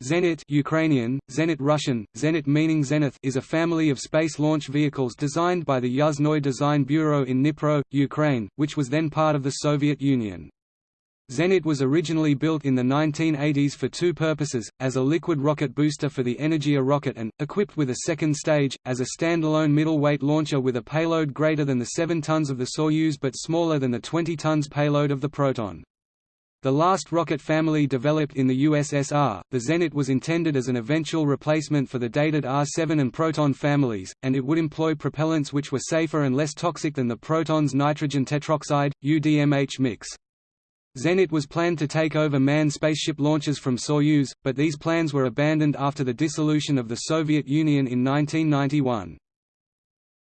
Zenit Ukrainian, Zenit Russian, Zenit meaning Zenith is a family of space launch vehicles designed by the Yuzhnoye Design Bureau in Dnipro, Ukraine, which was then part of the Soviet Union. Zenit was originally built in the 1980s for two purposes, as a liquid rocket booster for the Energia rocket and, equipped with a second stage, as a standalone middleweight launcher with a payload greater than the 7 tons of the Soyuz but smaller than the 20 tons payload of the Proton. The last rocket family developed in the USSR, the Zenit was intended as an eventual replacement for the dated R-7 and Proton families, and it would employ propellants which were safer and less toxic than the Proton's nitrogen tetroxide, UDMH mix. Zenit was planned to take over manned spaceship launches from Soyuz, but these plans were abandoned after the dissolution of the Soviet Union in 1991.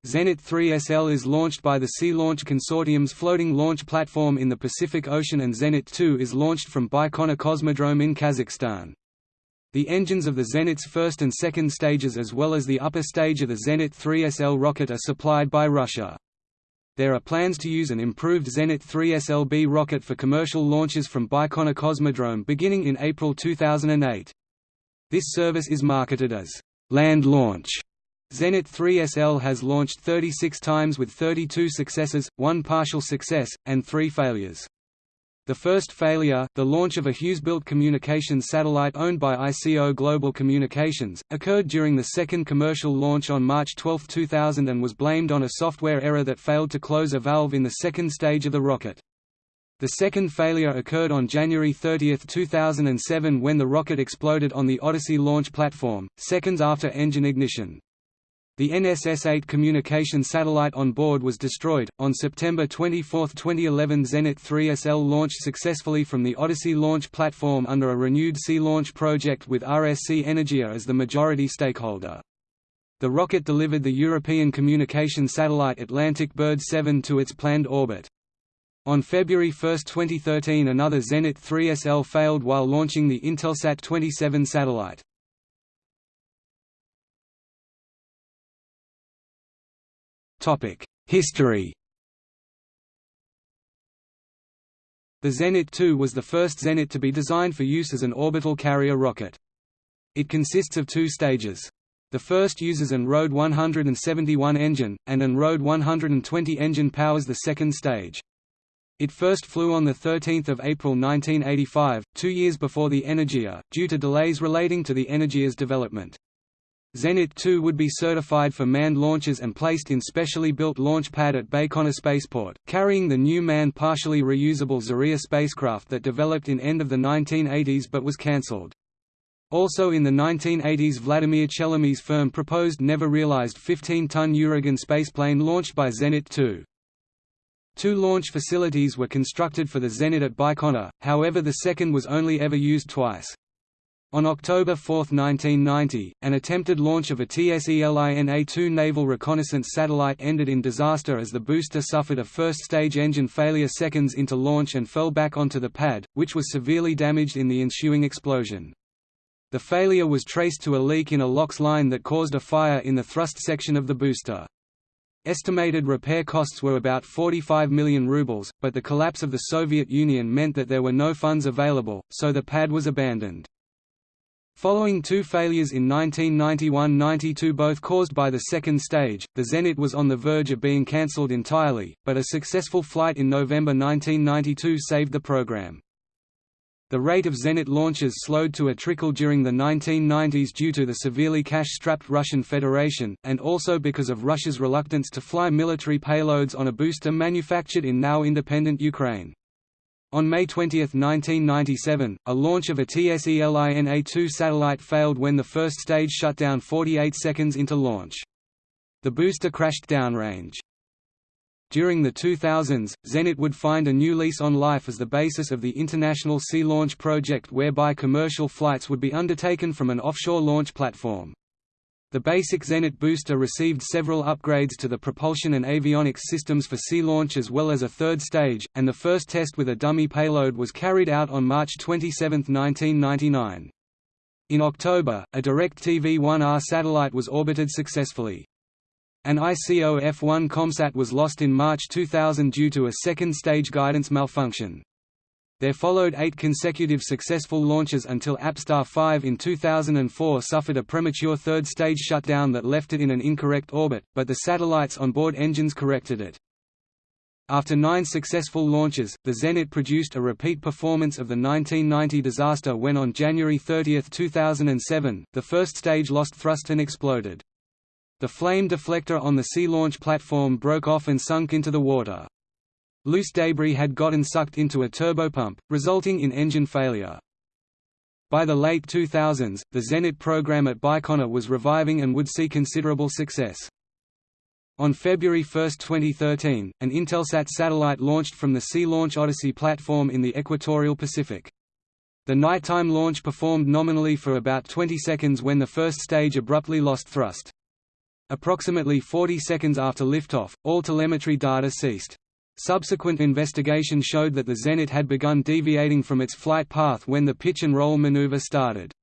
Zenit 3SL is launched by the Sea Launch Consortium's floating launch platform in the Pacific Ocean and Zenit 2 is launched from Baikonur Cosmodrome in Kazakhstan. The engines of the Zenit's first and second stages as well as the upper stage of the Zenit 3SL rocket are supplied by Russia. There are plans to use an improved Zenit 3SLB rocket for commercial launches from Baikonur Cosmodrome beginning in April 2008. This service is marketed as land launch Zenit 3SL has launched 36 times with 32 successes, one partial success, and three failures. The first failure, the launch of a Hughes-built communications satellite owned by ICO Global Communications, occurred during the second commercial launch on March 12, 2000 and was blamed on a software error that failed to close a valve in the second stage of the rocket. The second failure occurred on January 30, 2007 when the rocket exploded on the Odyssey launch platform, seconds after engine ignition. The NSS-8 communication satellite on board was destroyed. On September 24, 2011, Zenit 3SL launched successfully from the Odyssey launch platform under a renewed sea launch project with RSC Energia as the majority stakeholder. The rocket delivered the European communication satellite Atlantic Bird 7 to its planned orbit. On February 1, 2013 another Zenit 3SL failed while launching the Intelsat 27 satellite. History The Zenit 2 was the first Zenit to be designed for use as an orbital carrier rocket. It consists of two stages. The first uses an RD 171 engine, and an RD 120 engine powers the second stage. It first flew on 13 April 1985, two years before the Energia, due to delays relating to the Energia's development. Zenit 2 would be certified for manned launches and placed in specially built launch pad at Baikonur Spaceport, carrying the new manned partially reusable Zarya spacecraft that developed in end of the 1980s but was cancelled. Also in the 1980s Vladimir Chelomey's firm proposed never realized 15-ton Uragan spaceplane launched by Zenit 2. Two launch facilities were constructed for the Zenit at Baikonur, however the second was only ever used twice. On October 4, 1990, an attempted launch of a TSELINA-2 naval reconnaissance satellite ended in disaster as the booster suffered a first-stage engine failure seconds into launch and fell back onto the pad, which was severely damaged in the ensuing explosion. The failure was traced to a leak in a LOX line that caused a fire in the thrust section of the booster. Estimated repair costs were about 45 million rubles, but the collapse of the Soviet Union meant that there were no funds available, so the pad was abandoned. Following two failures in 1991–92 both caused by the second stage, the Zenit was on the verge of being cancelled entirely, but a successful flight in November 1992 saved the program. The rate of Zenit launches slowed to a trickle during the 1990s due to the severely cash-strapped Russian Federation, and also because of Russia's reluctance to fly military payloads on a booster manufactured in now independent Ukraine. On May 20, 1997, a launch of a TSELINA-2 satellite failed when the first stage shut down 48 seconds into launch. The booster crashed downrange. During the 2000s, Zenit would find a new lease on life as the basis of the International Sea Launch Project whereby commercial flights would be undertaken from an offshore launch platform. The basic Zenit booster received several upgrades to the propulsion and avionics systems for sea launch as well as a third stage, and the first test with a dummy payload was carried out on March 27, 1999. In October, a DirecTV-1R satellite was orbited successfully. An ICO F-1 ComSat was lost in March 2000 due to a second stage guidance malfunction. There followed eight consecutive successful launches until Apstar 5 in 2004 suffered a premature third-stage shutdown that left it in an incorrect orbit, but the satellite's onboard engines corrected it. After nine successful launches, the Zenit produced a repeat performance of the 1990 disaster when on January 30, 2007, the first stage lost thrust and exploded. The flame deflector on the sea launch platform broke off and sunk into the water. Loose debris had gotten sucked into a turbopump, resulting in engine failure. By the late 2000s, the Zenit program at Baikonur was reviving and would see considerable success. On February 1, 2013, an Intelsat satellite launched from the Sea Launch Odyssey platform in the equatorial Pacific. The nighttime launch performed nominally for about 20 seconds when the first stage abruptly lost thrust. Approximately 40 seconds after liftoff, all telemetry data ceased. Subsequent investigation showed that the Zenit had begun deviating from its flight path when the pitch and roll maneuver started.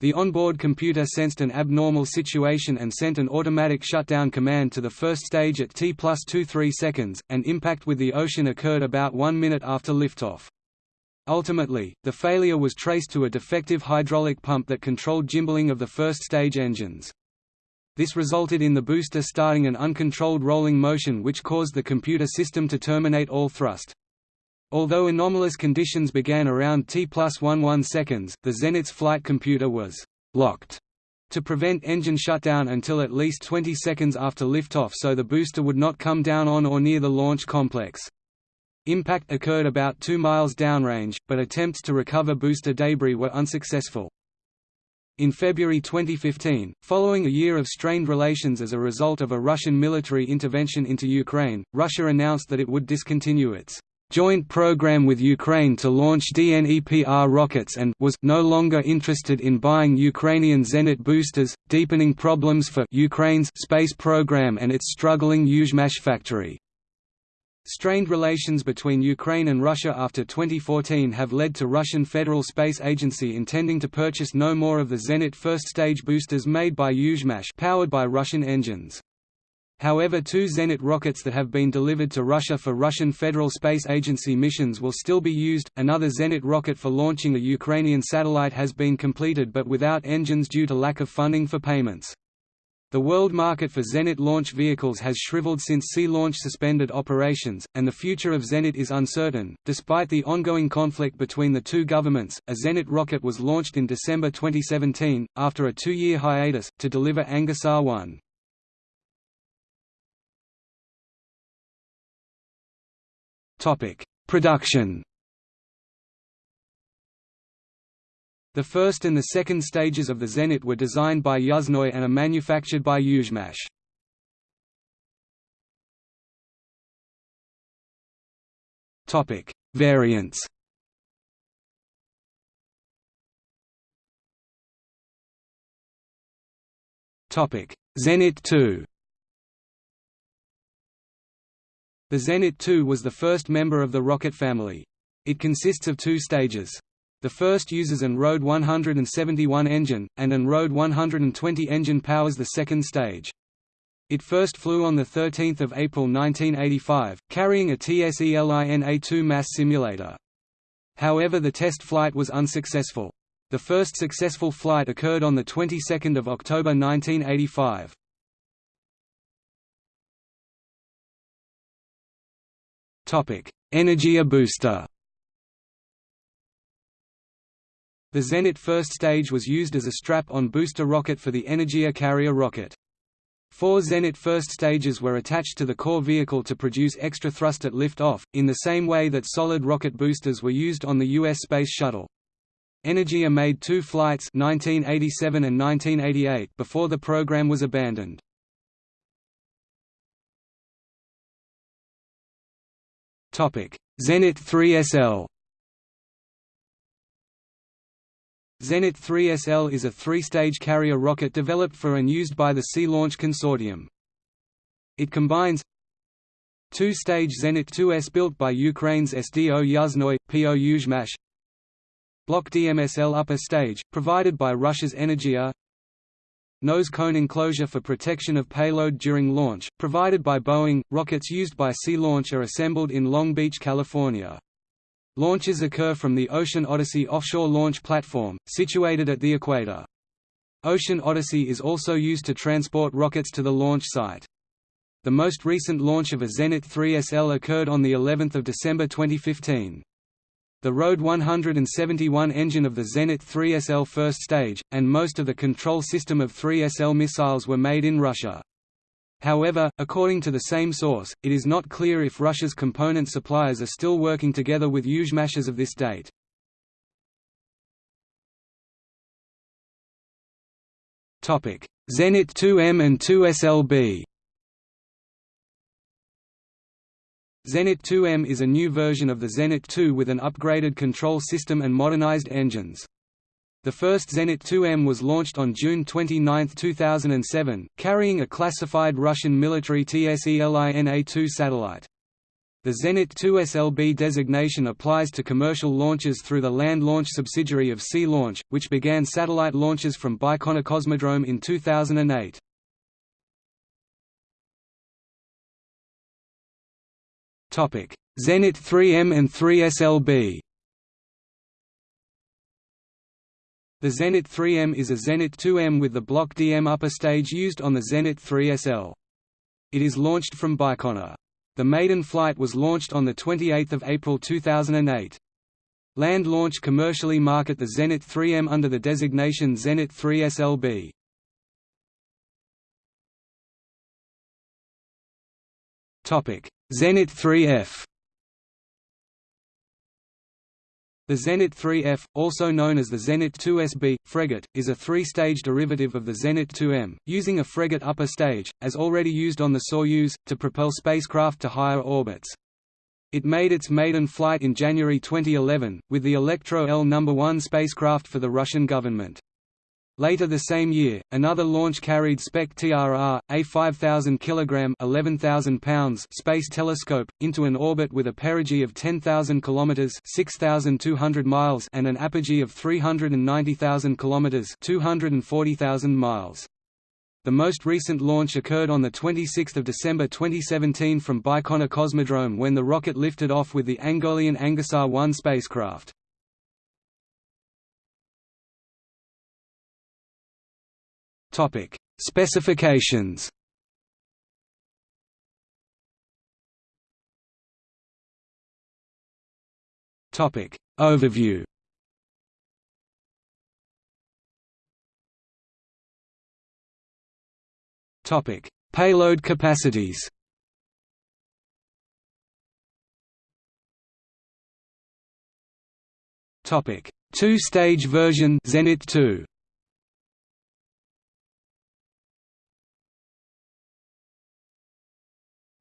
The onboard computer sensed an abnormal situation and sent an automatic shutdown command to the first stage at T plus 23 seconds, and impact with the ocean occurred about one minute after liftoff. Ultimately, the failure was traced to a defective hydraulic pump that controlled gimballing of the first stage engines. This resulted in the booster starting an uncontrolled rolling motion which caused the computer system to terminate all thrust. Although anomalous conditions began around T plus 11 seconds, the Zenit's flight computer was «locked» to prevent engine shutdown until at least 20 seconds after liftoff so the booster would not come down on or near the launch complex. Impact occurred about 2 miles downrange, but attempts to recover booster debris were unsuccessful. In February 2015, following a year of strained relations as a result of a Russian military intervention into Ukraine, Russia announced that it would discontinue its joint program with Ukraine to launch DNEPR rockets and was no longer interested in buying Ukrainian Zenit boosters, deepening problems for Ukraine's space program and its struggling Yuzhmash factory. Strained relations between Ukraine and Russia after 2014 have led to Russian Federal Space Agency intending to purchase no more of the Zenit first-stage boosters made by Yuzhmash powered by Russian engines. However two Zenit rockets that have been delivered to Russia for Russian Federal Space Agency missions will still be used. Another Zenit rocket for launching a Ukrainian satellite has been completed but without engines due to lack of funding for payments. The world market for Zenit launch vehicles has shriveled since Sea Launch suspended operations, and the future of Zenit is uncertain. Despite the ongoing conflict between the two governments, a Zenit rocket was launched in December 2017, after a two year hiatus, to deliver AngoSat 1. Production The first and the second stages of the Zenit were designed by Yuzhnoye and are manufactured by Yuzhmash. Topic: Variants. Topic: Zenit 2. The Zenit 2 was the first member of the rocket family. It consists of two stages. The first uses an RD 171 engine, and an RD 120 engine powers the second stage. It first flew on 13 April 1985, carrying a TSELINA-2 mass simulator. However the test flight was unsuccessful. The first successful flight occurred on the 22nd of October 1985. Topic: Energia booster. The Zenit first stage was used as a strap-on booster rocket for the Energia carrier rocket. Four Zenit first stages were attached to the core vehicle to produce extra thrust at lift-off, in the same way that solid rocket boosters were used on the U.S. Space Shuttle. Energia made two flights 1987 and 1988 before the program was abandoned. Zenit 3SL Zenit 3SL is a three-stage carrier rocket developed for and used by the Sea Launch Consortium. It combines two-stage Zenit 2S built by Ukraine's SDO Yuzhnoye, PO Yuzhmash Block DMSL upper stage, provided by Russia's Energia Nose cone enclosure for protection of payload during launch, provided by Boeing. Rockets used by Sea Launch are assembled in Long Beach, California. Launches occur from the Ocean Odyssey offshore launch platform, situated at the equator. Ocean Odyssey is also used to transport rockets to the launch site. The most recent launch of a Zenit 3SL occurred on of December 2015. The RD 171 engine of the Zenit 3SL first stage, and most of the control system of 3SL missiles were made in Russia. However, according to the same source, it is not clear if Russia's component suppliers are still working together with Yuzhmashers of this date. Zenit 2M and 2SLB Zenit 2M is a new version of the Zenit 2 with an upgraded control system and modernized engines. The first Zenit 2M was launched on June 29, 2007, carrying a classified Russian military TSELINA-2 satellite. The Zenit 2 SLB designation applies to commercial launches through the land launch subsidiary of Sea Launch, which began satellite launches from Baikonur Cosmodrome in 2008. Zenit 3M and 3 The Zenit 3M is a Zenit 2M with the Block DM upper stage used on the Zenit 3SL. It is launched from Baikonur. The maiden flight was launched on 28 April 2008. Land launch commercially market the Zenit 3M under the designation Zenit 3SLB. Zenit 3F The Zenit 3F, also known as the Zenit 2SB, Fregat, is a three-stage derivative of the Zenit 2M, using a Fregat upper stage, as already used on the Soyuz, to propel spacecraft to higher orbits. It made its maiden flight in January 2011, with the Elektro-L No. 1 spacecraft for the Russian government. Later the same year, another launch carried Spektr-R, a 5,000 kg 11,000 pounds space telescope, into an orbit with a perigee of 10,000 km 6,200 miles and an apogee of 390,000 km 240,000 miles. The most recent launch occurred on 26 December 2017 from Baikonur Cosmodrome when the rocket lifted off with the Angolian AngoSat 1 spacecraft. Topic: Specifications. Topic: Overview. Topic: Payload capacities. Topic: Two-stage version Zenit 2.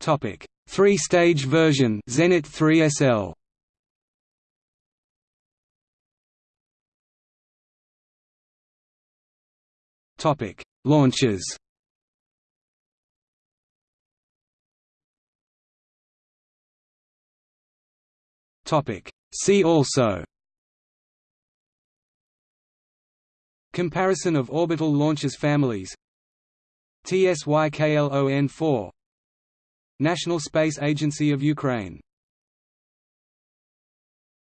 Topic: Three-stage version Zenit 3SL. Topic: Launches. Topic: See also. Comparison of orbital launches families TSYKLON 4 National Space Agency of Ukraine